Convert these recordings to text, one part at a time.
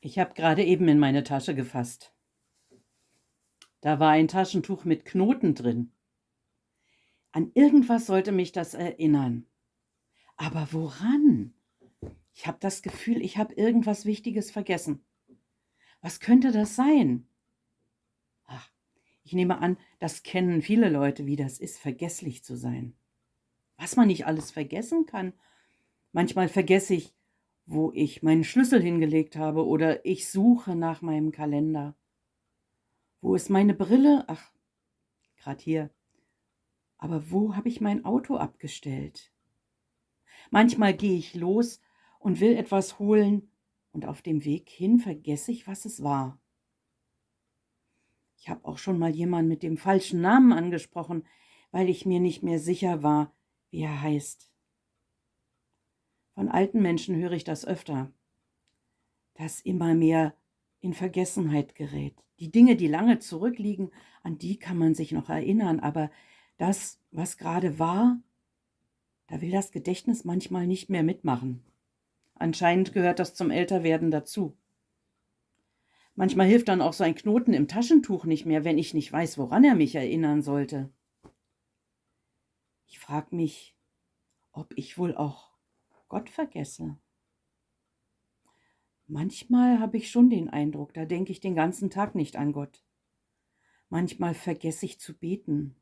Ich habe gerade eben in meine Tasche gefasst. Da war ein Taschentuch mit Knoten drin. An irgendwas sollte mich das erinnern. Aber woran? Ich habe das Gefühl, ich habe irgendwas Wichtiges vergessen. Was könnte das sein? Ach, ich nehme an, das kennen viele Leute, wie das ist, vergesslich zu sein. Was man nicht alles vergessen kann. Manchmal vergesse ich, wo ich meinen Schlüssel hingelegt habe oder ich suche nach meinem Kalender. Wo ist meine Brille? Ach, gerade hier. Aber wo habe ich mein Auto abgestellt? Manchmal gehe ich los und will etwas holen und auf dem Weg hin vergesse ich, was es war. Ich habe auch schon mal jemanden mit dem falschen Namen angesprochen, weil ich mir nicht mehr sicher war, wie er heißt. Von alten Menschen höre ich das öfter, dass immer mehr in Vergessenheit gerät. Die Dinge, die lange zurückliegen, an die kann man sich noch erinnern, aber das, was gerade war, da will das Gedächtnis manchmal nicht mehr mitmachen. Anscheinend gehört das zum Älterwerden dazu. Manchmal hilft dann auch so ein Knoten im Taschentuch nicht mehr, wenn ich nicht weiß, woran er mich erinnern sollte. Ich frage mich, ob ich wohl auch Gott vergesse. Manchmal habe ich schon den Eindruck, da denke ich den ganzen Tag nicht an Gott. Manchmal vergesse ich zu beten.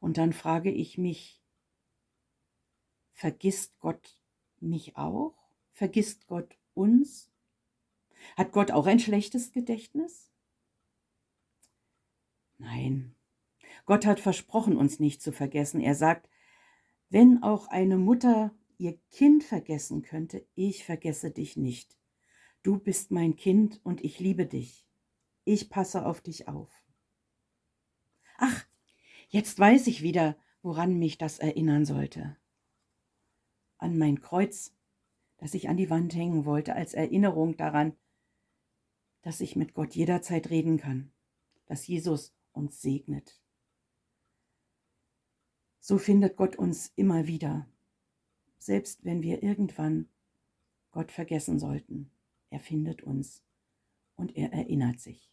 Und dann frage ich mich, vergisst Gott mich auch? Vergisst Gott uns? Hat Gott auch ein schlechtes Gedächtnis? Nein, Gott hat versprochen, uns nicht zu vergessen. Er sagt, wenn auch eine Mutter ihr Kind vergessen könnte, ich vergesse dich nicht. Du bist mein Kind und ich liebe dich. Ich passe auf dich auf. Ach, jetzt weiß ich wieder, woran mich das erinnern sollte. An mein Kreuz, das ich an die Wand hängen wollte, als Erinnerung daran, dass ich mit Gott jederzeit reden kann, dass Jesus uns segnet. So findet Gott uns immer wieder selbst wenn wir irgendwann Gott vergessen sollten. Er findet uns und er erinnert sich.